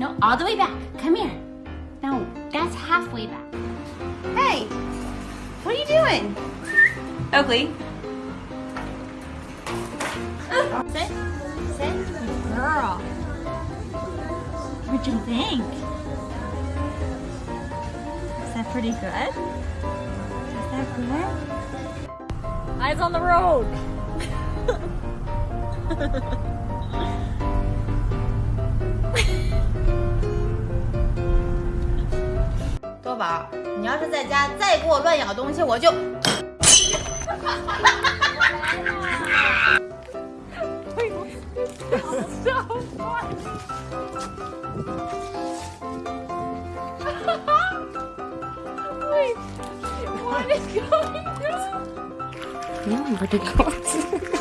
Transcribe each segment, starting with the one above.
No, all the way back. Come here. No, that's halfway back. Hey, what are you doing? Oakley. Sit. Sit. Good girl. What'd you think? Is that pretty good? Is that good? Eyes on the road. 宝，你要是在家再给我乱咬东西，我就。哈哈哈！哈哈哈！喂，这是什么？哈哈哈！我我得控。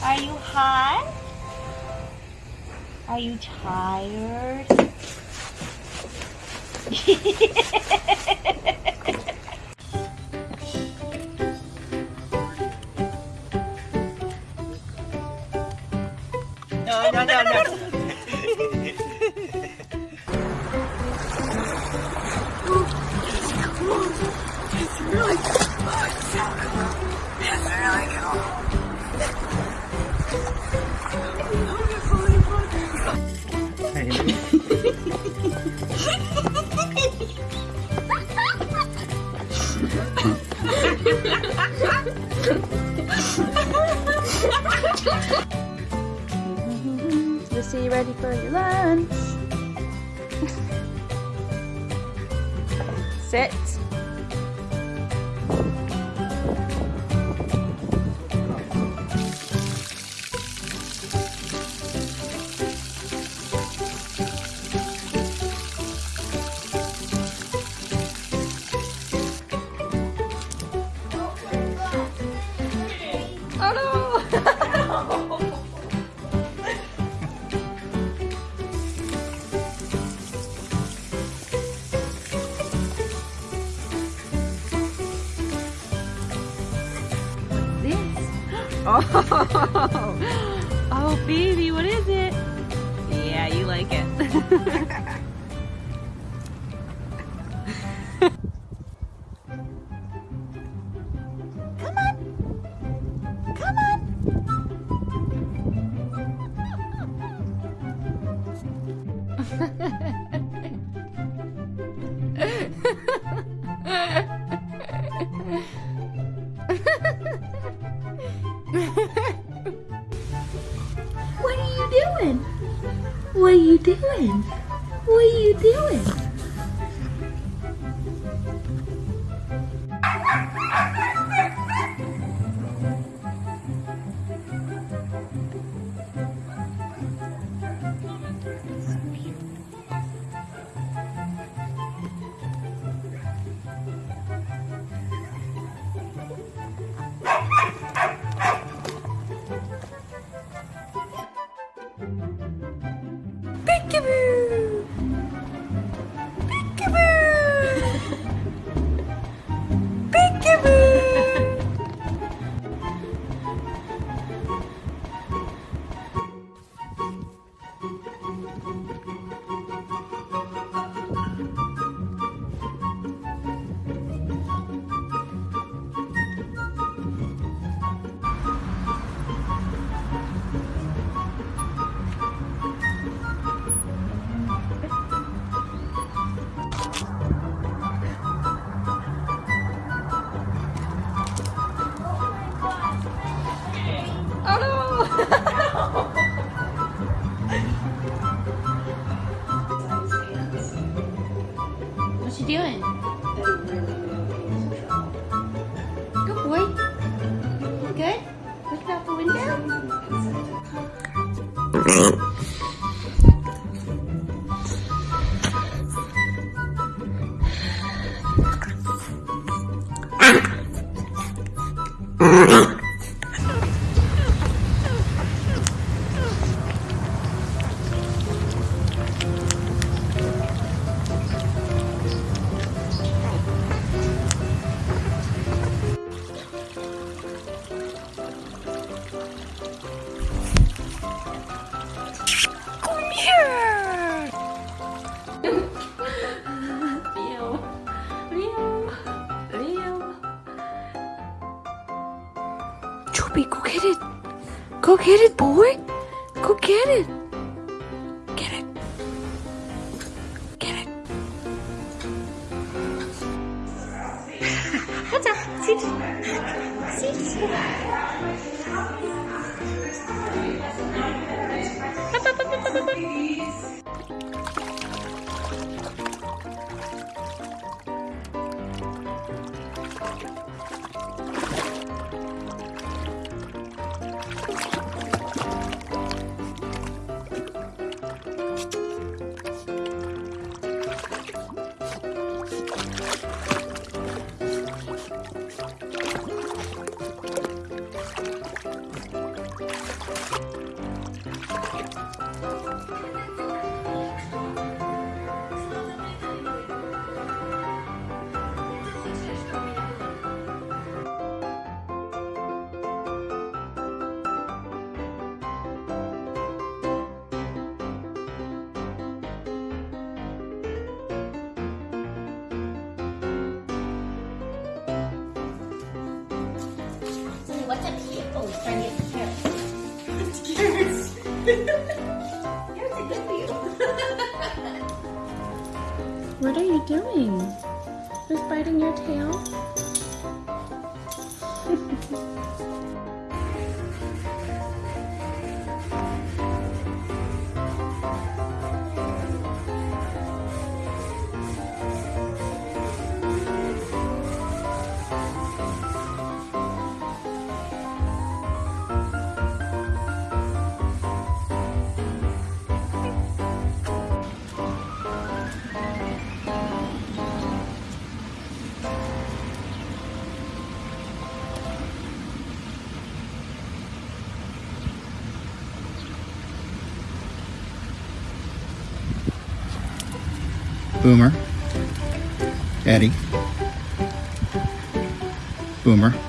Are you hot? Are you tired? You ready for your lunch? Sit. Oh, oh, baby, what is it? Yeah, you like it. you Uh-huh. Get it. Go get it, boy. Go get it. Get it. Get it. 요 doing? Who's biting your tail? Boomer. Eddie. Boomer.